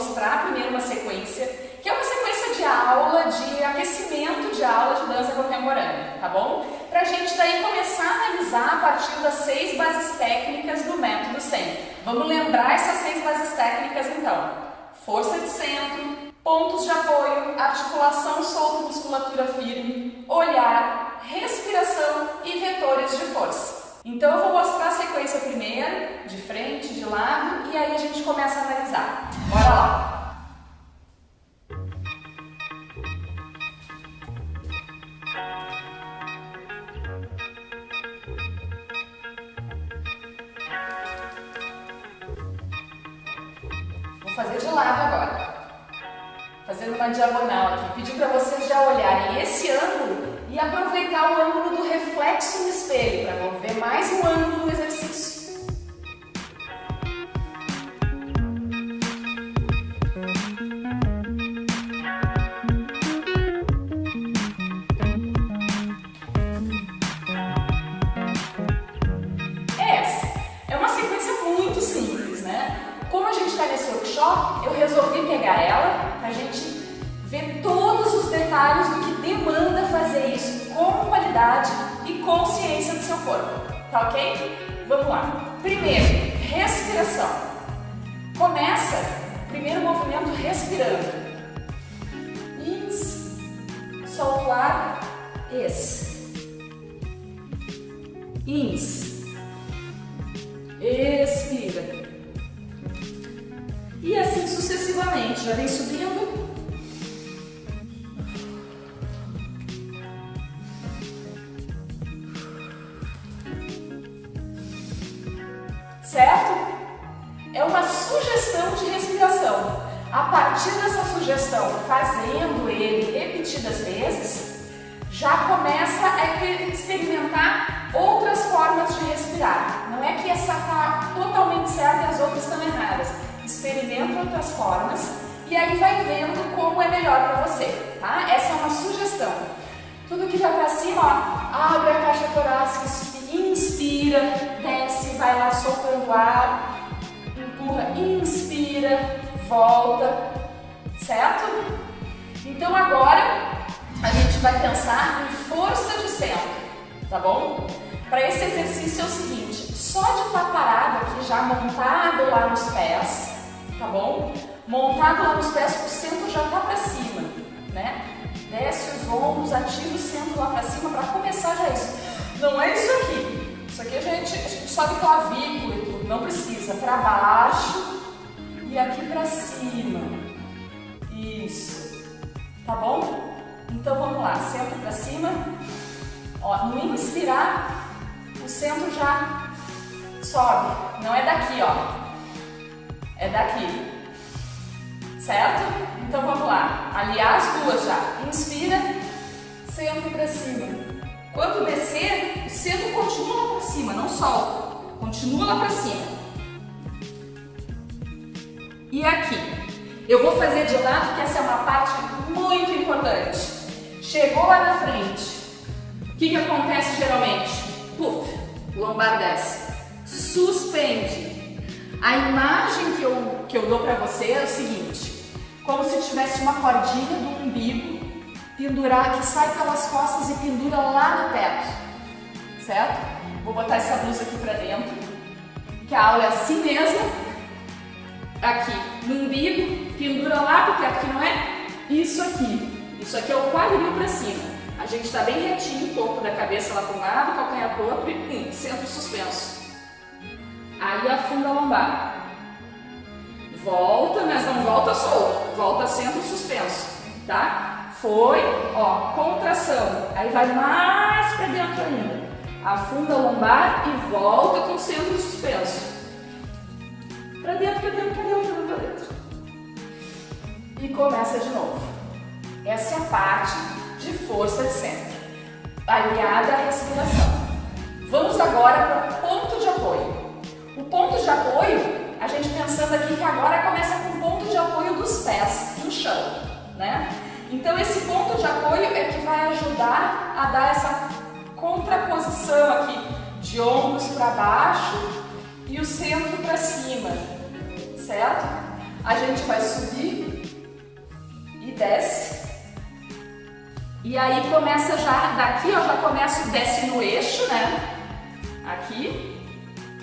mostrar primeiro uma sequência, que é uma sequência de aula, de aquecimento de aula de dança contemporânea, tá bom? Pra gente daí começar a analisar a partir das seis bases técnicas do método 100. Vamos lembrar essas seis bases técnicas então. Força de centro, pontos de apoio, articulação solta, musculatura firme, olhar, respiração e vetores de força. Então eu vou mostrar a sequência primeiro, de frente, de lado, e aí a gente começa a analisar. Bora lá! Vou fazer de lado agora. Fazendo uma diagonal aqui. Pedir para vocês já olharem esse ângulo e aproveitar o ângulo do reflexo para ver mais um ângulo no exercício. Essa é uma sequência muito simples, né? Como a gente está nesse workshop, eu resolvi pegar ela para a gente ver todos os detalhes do que demanda fazer isso com qualidade consciência do seu corpo. Tá ok? Vamos lá. Primeiro, respiração. Começa, primeiro movimento respirando. Ins, solta o ar, ex. Ins, expira. E assim sucessivamente, já vem subindo Outras formas e aí vai vendo como é melhor para você, tá? Essa é uma sugestão. Tudo que vai para cima, ó, abre a caixa torácica, inspira, desce, vai lá soltando ar, empurra, inspira, volta, certo? Então agora a gente vai pensar em força de centro, tá bom? Para esse exercício é o seguinte, só de estar tá parado aqui já montado lá nos pés, tá bom? Montado lá nos pés, o centro já tá para cima, né? Desce os ombros, ativa o centro lá para cima para começar já isso. Não é isso aqui. Isso aqui a gente, a gente sobe clavícula e tudo. Não precisa. Para baixo e aqui para cima. Isso. Tá bom? Então vamos lá. Centro para cima. Ó, no inspirar, o centro já sobe. Não é daqui, ó. É daqui. Certo? Então vamos lá. Aliar as duas já. Inspira, centro para cima. Quando descer, o centro continua lá para cima, não solta. Continua lá para cima. E aqui. Eu vou fazer de lado porque essa é uma parte muito importante. Chegou lá na frente. O que, que acontece geralmente? Puf, lombar desce. Suspende. A imagem que eu, que eu dou para você é o seguinte como se tivesse uma cordinha do umbigo pendurar, que sai pelas costas e pendura lá no teto, certo? Vou botar essa blusa aqui pra dentro, que a aula é assim mesmo, aqui no umbigo, pendura lá pro teto, que não é isso aqui, isso aqui é o quadril pra cima, a gente está bem retinho, o topo da cabeça lá para um lado, calcanhar para o outro e hum, centro suspenso. Aí afunda a lombar. Volta, mas não volta solto, volta centro suspenso, tá? Foi, ó, contração, aí vai mais para dentro ainda. Afunda a lombar e volta com centro suspenso. Para dentro, para dentro, para dentro, para dentro. E começa de novo. Essa é a parte de força de centro, aliada à respiração. Vamos agora para de apoio a gente pensando aqui que agora começa com o ponto de apoio dos pés no chão, né? Então esse ponto de apoio é que vai ajudar a dar essa contraposição aqui de ombros para baixo e o centro para cima, certo? A gente vai subir e desce. E aí começa já, daqui ó, já começa o desce no eixo, né? Aqui.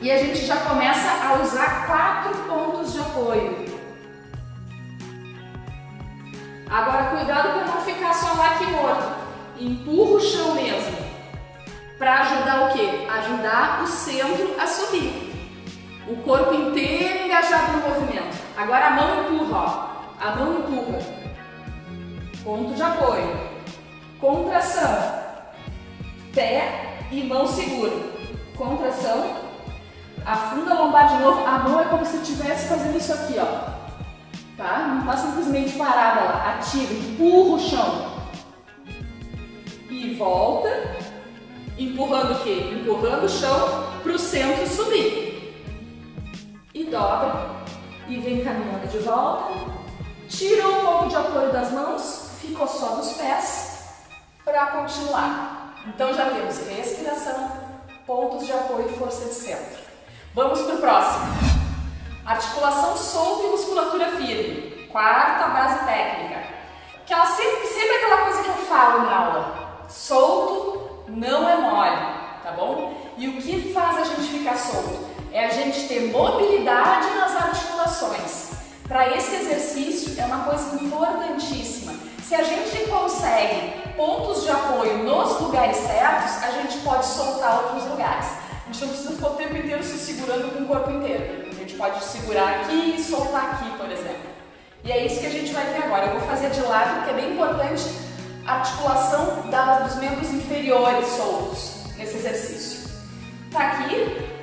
E a gente já começa a usar quatro pontos de apoio. Agora cuidado para não ficar só lá aqui morto. Empurra o chão mesmo. Para ajudar o quê? Ajudar o centro a subir. O corpo inteiro engajado no movimento. Agora a mão empurra, ó. A mão empurra. Ponto de apoio. Contração. Pé e mão segura. Contração. Afunda a lombar de novo. A mão é como se estivesse fazendo isso aqui, ó tá? Não está simplesmente parada lá, ativa, empurra o chão. E volta, empurrando o quê? Empurrando o chão para o centro subir. E dobra, e vem caminhando de volta. Tira um pouco de apoio das mãos, ficou só dos pés, para continuar. Então já temos respiração, pontos de apoio e força de centro. Vamos para o próximo. Articulação solta e musculatura firme. Quarta base técnica. Aquela sempre, sempre aquela coisa que eu falo na aula. Solto não é mole, tá bom? E o que faz a gente ficar solto? É a gente ter mobilidade nas articulações. Para esse exercício é uma coisa importantíssima. Se a gente consegue pontos de apoio nos lugares certos, a gente pode soltar outros lugares. A gente não precisa ficar o tempo inteiro se segurando com o corpo inteiro gente pode segurar aqui e soltar aqui, por exemplo. E é isso que a gente vai ver agora. Eu vou fazer de lado, porque é bem importante a articulação da, dos membros inferiores soltos nesse exercício. Tá aqui.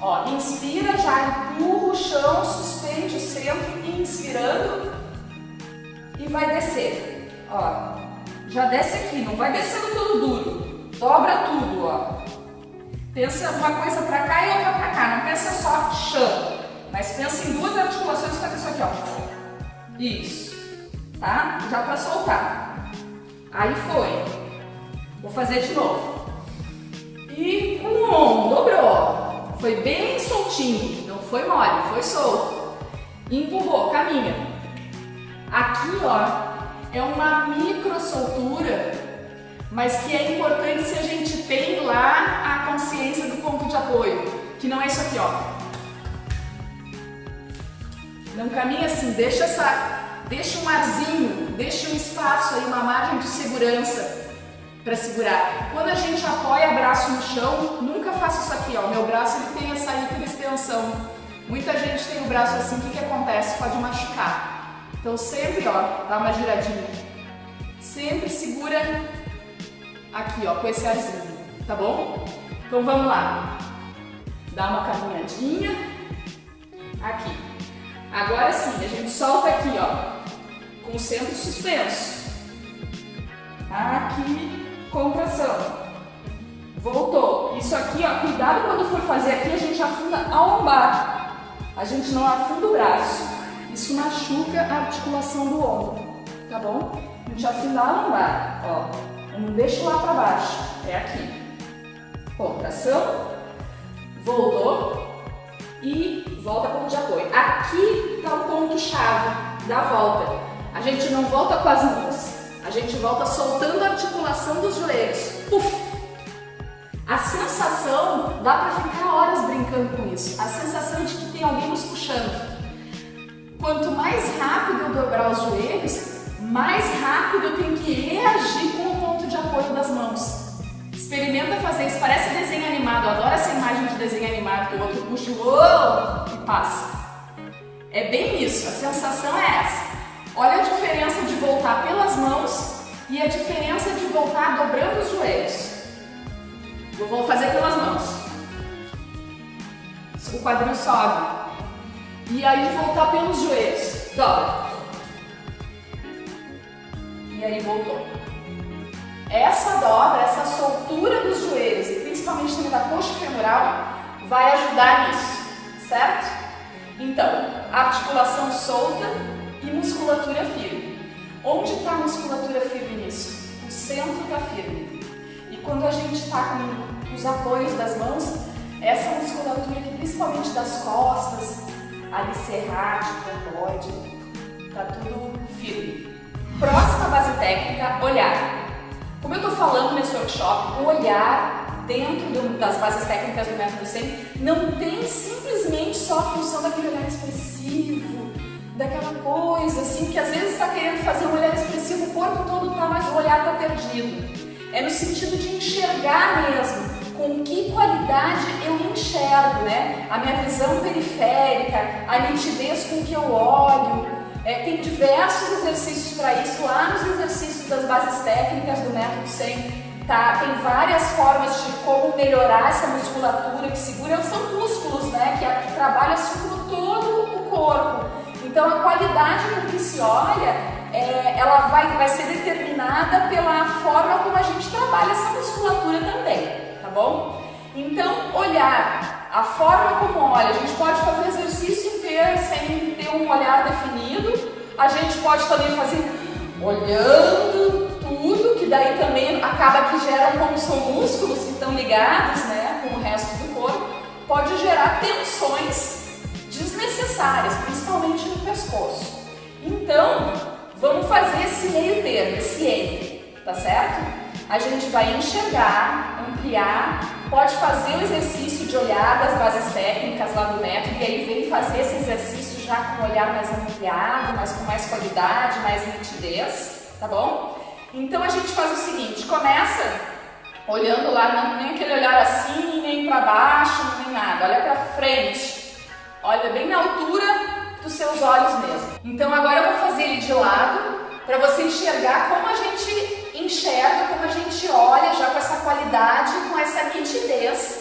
Ó, inspira, já empurra o chão, suspende o centro, inspirando e vai descer. Ó, já desce aqui, não vai descendo tudo duro. Dobra tudo, ó. Pensa uma coisa para cá e outra para cá, não pensa só chão, mas pensa em duas articulações que isso aqui, ó. Isso, tá? Já para soltar. Aí foi. Vou fazer de novo. E um, dobrou. Foi bem soltinho, não foi mole, foi solto. Empurrou, caminha. Aqui, ó, é uma micro soltura mas que é importante se a gente tem lá consciência do ponto de apoio, que não é isso aqui, ó. Não caminha assim, deixa essa, deixa um arzinho, deixa um espaço aí, uma margem de segurança para segurar. Quando a gente apoia braço no chão, nunca faça isso aqui, ó. Meu braço ele tem essa hiperextensão. Muita gente tem o braço assim, o que, que acontece? Pode machucar. Então sempre, ó, dá uma giradinha. Sempre segura aqui, ó, com esse arzinho, tá bom? Então vamos lá. Dá uma caminhadinha. Aqui. Agora sim, a gente solta aqui, ó, com o centro suspenso. Aqui, contração. Voltou. Isso aqui, ó, cuidado quando for fazer aqui, a gente afunda a lombar. A gente não afunda o braço. Isso machuca a articulação do ombro, tá bom? A gente afunda a lombar, ó. Não deixa lá para baixo, é aqui. Contração, voltou e volta ponto de apoio. Aqui está o ponto-chave da volta. A gente não volta com as mãos, a gente volta soltando a articulação dos joelhos. Puf! A sensação, dá para ficar horas brincando com isso, a sensação de que tem alguém nos puxando. Quanto mais rápido eu dobrar os joelhos, mais rápido eu tenho que reagir com o ponto de apoio das mãos. Experimenta fazer isso, parece desenho animado, eu adoro essa imagem de desenho animado, que o outro puxa o e passa. É bem isso, a sensação é essa. Olha a diferença de voltar pelas mãos e a diferença de voltar dobrando os joelhos. Eu vou fazer pelas mãos. O quadril sobe. E aí voltar pelos joelhos. Dobra e aí voltou. Essa dobra, essa soltura dos joelhos e principalmente também da coxa femoral vai ajudar nisso, certo? Então, articulação solta e musculatura firme. Onde está a musculatura firme nisso? O centro está firme. E quando a gente está com os apoios das mãos, essa musculatura aqui, principalmente das costas, alicerrar, pode, tá tudo firme. Próxima base técnica, olhar. Como eu estou falando nesse workshop, o olhar dentro do, das bases técnicas do método 100 não tem simplesmente só a função daquele olhar expressivo, daquela coisa assim que às vezes está querendo fazer um olhar expressivo, o corpo todo está, mas o olhar está perdido. É no sentido de enxergar mesmo, com que qualidade eu enxergo, né? A minha visão periférica, a nitidez com que eu olho. É, tem diversos exercícios para isso lá nos exercícios das bases técnicas do método 100. Tá? Tem várias formas de como melhorar essa musculatura que segura, são músculos, né? Que, que trabalham assim por todo o corpo. Então a qualidade com que se olha, é, ela vai, vai ser determinada pela forma como a gente trabalha essa musculatura também tá bom? Então, olhar, a forma como olha, a gente pode fazer exercício inteiro sem ter um olhar definido, a gente pode também fazer olhando tudo, que daí também acaba que geram, como são músculos que estão ligados né, com o resto do corpo, pode gerar tensões desnecessárias, principalmente no pescoço. Então, vamos fazer esse meio termo, esse entre, tá certo? A gente vai enxergar ampliar, pode fazer o exercício de olhar das bases técnicas lá do método e aí vem fazer esse exercício já com um olhar mais ampliado, mas com mais qualidade, mais nitidez, tá bom? Então a gente faz o seguinte, começa olhando lá, não, nem aquele olhar assim, nem para baixo, nem nada, olha para frente, olha bem na altura dos seus olhos mesmo. Então agora eu vou fazer ele de lado para você enxergar como a gente enxerga, como a gente olha já com essa qualidade, com essa nitidez,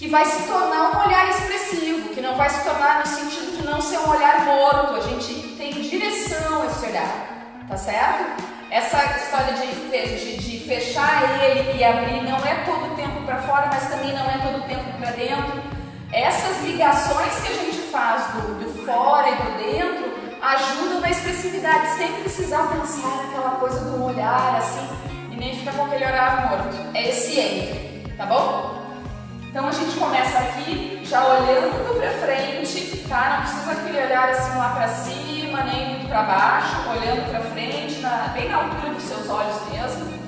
que vai se tornar um olhar expressivo, que não vai se tornar no sentido de não ser um olhar morto, a gente tem direção esse olhar, tá certo? Essa história de, de, de fechar ele e abrir não é todo o tempo para fora, mas também não é todo o tempo para dentro. Essas ligações que a gente faz do, do fora e do dentro ajuda na expressividade, sem precisar pensar naquela coisa do olhar assim e nem ficar com aquele olhar morto. É esse entre, tá bom? Então a gente começa aqui já olhando para frente, tá? Não precisa aquele olhar assim lá para cima, nem muito para baixo, olhando para frente, na, bem na altura dos seus olhos mesmo.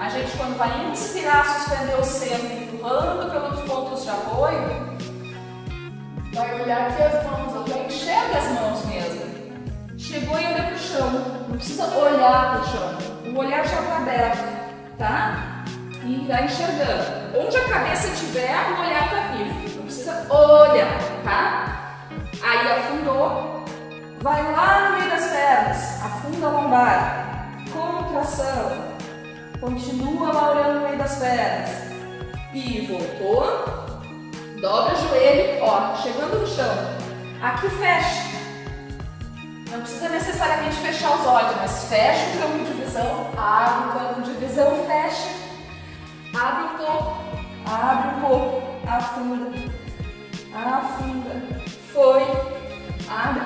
A gente quando vai inspirar, suspender o seno, empurrando pelos pontos de apoio, vai olhar aqui as mãos, eu já enxergo as mãos mesmo. Chegou e olha para o chão. Não precisa olhar para o chão. O olhar já está aberto, tá? E vai enxergando. Onde a cabeça estiver, o olhar está vivo. Não precisa olhar, tá? Aí afundou. Vai lá no meio das pernas. Afunda a lombar. Contração. Continua lá olhando no meio das pernas. E voltou. Dobra o joelho, ó, chegando no chão. Aqui fecha. Não precisa necessariamente fechar os olhos, mas fecha o campo de visão, abre o campo de visão, fecha, afunda, foi, abre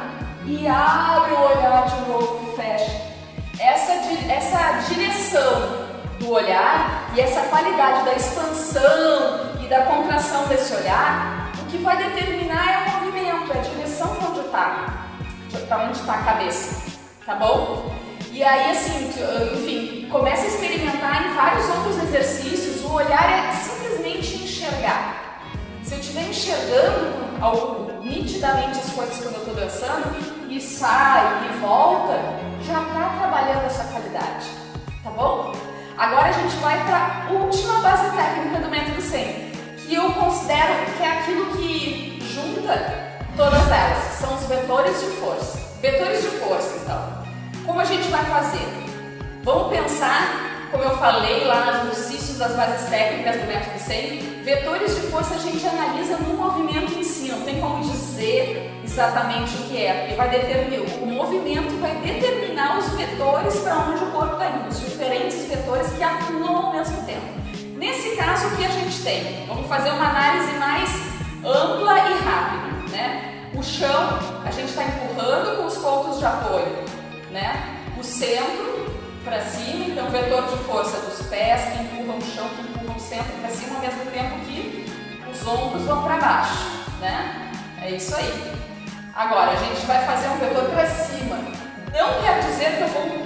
e abre o olhar de novo, fecha. Essa, essa direção do olhar e essa qualidade da expansão e da contração desse olhar, o que vai determinar é o movimento, é a direção onde está para onde está a cabeça, tá bom? E aí, assim, enfim, começa a experimentar em vários outros exercícios. O olhar é simplesmente enxergar. Estiver enxergando algo, nitidamente as coisas quando eu estou dançando, e sai e volta, já está trabalhando essa qualidade, tá bom? Agora a gente vai para a última base técnica do método 100, que eu considero que é aquilo que junta Todas elas são os vetores de força. Vetores de força, então. Como a gente vai fazer? Vamos pensar, como eu falei lá nos exercícios das bases técnicas do método 100, vetores de força a gente analisa no movimento em si, não tem como dizer exatamente o que é, porque vai determinar, o movimento vai determinar os vetores para onde o corpo está indo, os diferentes vetores que atuam ao mesmo tempo. Nesse caso, o que a gente tem? Vamos fazer uma análise mais ampla e rápida né? O chão, a gente está empurrando com os pontos de apoio, né? O centro para cima, então vetor de força dos pés que empurram o chão, que empurram o centro para cima, ao mesmo tempo que os ombros vão para baixo, né? É isso aí. Agora, a gente vai fazer um vetor para cima. Não quer dizer que eu vou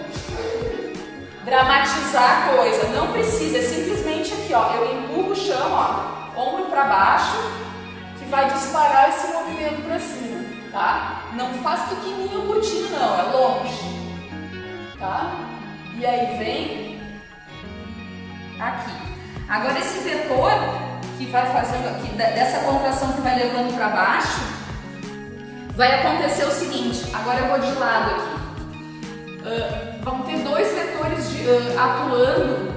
dramatizar a coisa, não precisa, é simplesmente aqui, ó, eu empurro o chão, ó, ombro para baixo, que vai disparar esse movimento para cima, tá? Não faz pequenininho curtinho não, é longe, tá? E aí vem aqui. Agora esse vetor que vai fazendo aqui, dessa contração que vai levando para baixo, vai acontecer o seguinte, agora eu vou de lado aqui. Uh, vão ter dois vetores de, uh, atuando,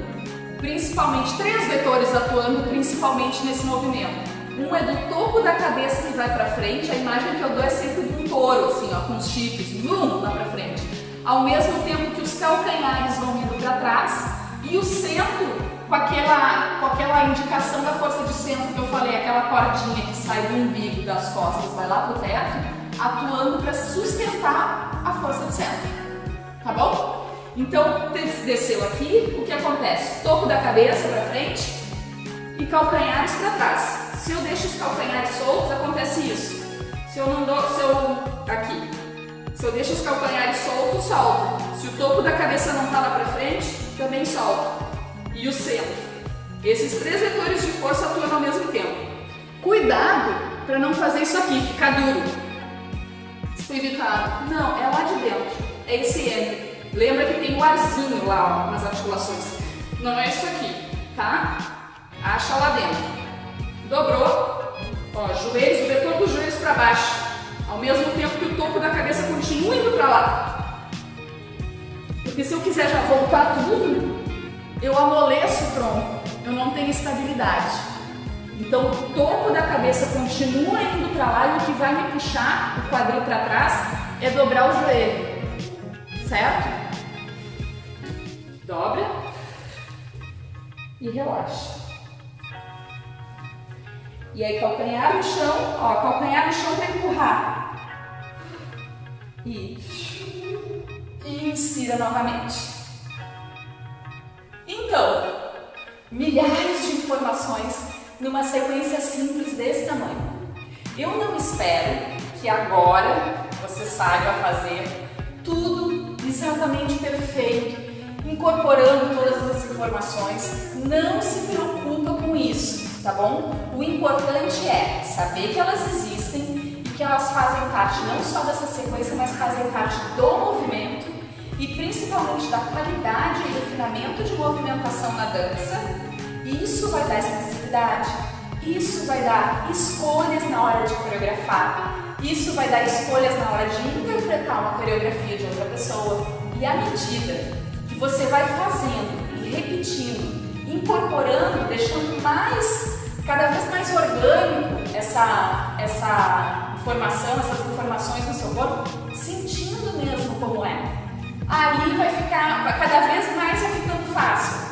principalmente, três vetores atuando principalmente nesse movimento. Um é do topo da cabeça que vai para frente, a imagem que eu dou é sempre de um touro, assim, ó, com os chifres, vum, lá para frente. Ao mesmo tempo que os calcanhares vão indo para trás e o centro com aquela, com aquela indicação da força de centro que eu falei, aquela cordinha que sai do umbigo das costas, vai lá pro teto, atuando para sustentar a força de centro. Tá bom? Então, desceu aqui, o que acontece? Topo da cabeça para frente e calcanhares para trás. Se eu deixo os calcanhares soltos, acontece isso. Se eu não dou, se eu, aqui, se eu deixo os calcanhares soltos, solto. Se o topo da cabeça não está lá para frente, também solto e o centro. Esses três vetores de força atuam ao mesmo tempo. Cuidado para não fazer isso aqui, ficar duro. Espiritado. Não, é lá de dentro. É esse M. Lembra que tem o arzinho lá ó, nas articulações. Não é isso aqui, tá? Acha lá dentro. Dobrou. Ó, joelhos, o vetor dos joelhos para baixo. Ao mesmo tempo que o topo da cabeça continua indo para lá. Porque se eu quiser já voltar tudo, eu amoleço o tronco, eu não tenho estabilidade. Então o topo da cabeça continua indo para lá e o que vai me puxar o quadril para trás é dobrar o joelho, certo? Dobra e relaxa. E aí calcanhar no chão, ó, calcanhar no chão para empurrar. E, inspira novamente. Então, milhares de informações numa sequência simples desse tamanho. Eu não espero que agora você saiba fazer tudo exatamente perfeito, incorporando todas as informações. Não se preocupa com isso, tá bom? O importante é saber que elas existem que elas fazem parte não só dessa sequência, mas fazem parte do movimento e principalmente da qualidade e refinamento de movimentação na dança, isso vai dar expressividade, isso vai dar escolhas na hora de coreografar, isso vai dar escolhas na hora de interpretar uma coreografia de outra pessoa. E à medida que você vai fazendo e repetindo, incorporando, deixando mais, cada vez mais orgânico essa, essa informação, essas informações no seu corpo, sentindo mesmo como é aí vai ficar, cada vez mais vai ficando fácil.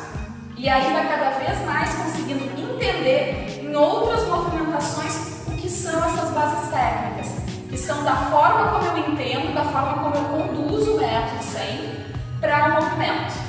E aí vai cada vez mais conseguindo entender em outras movimentações o que são essas bases técnicas, que são da forma como eu entendo, da forma como eu conduzo o método 100 para o movimento.